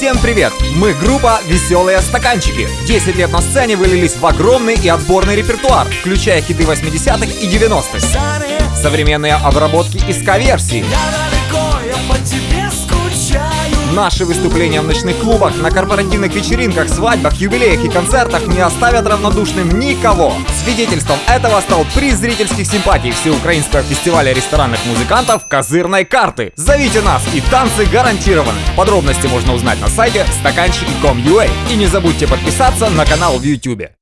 Всем привет! Мы группа «Веселые стаканчики». 10 лет на сцене вылились в огромный и отборный репертуар, включая хиты 80-х и 90-х, современные обработки и ска-версии, Наши выступления в ночных клубах, на корпоративных вечеринках, свадьбах, юбилеях и концертах не оставят равнодушным никого. Свидетельством этого стал приз зрительских симпатий Всеукраинского фестиваля ресторанных музыкантов «Козырной карты». Зовите нас, и танцы гарантированы. Подробности можно узнать на сайте стаканчики.com.ua. И не забудьте подписаться на канал в YouTube.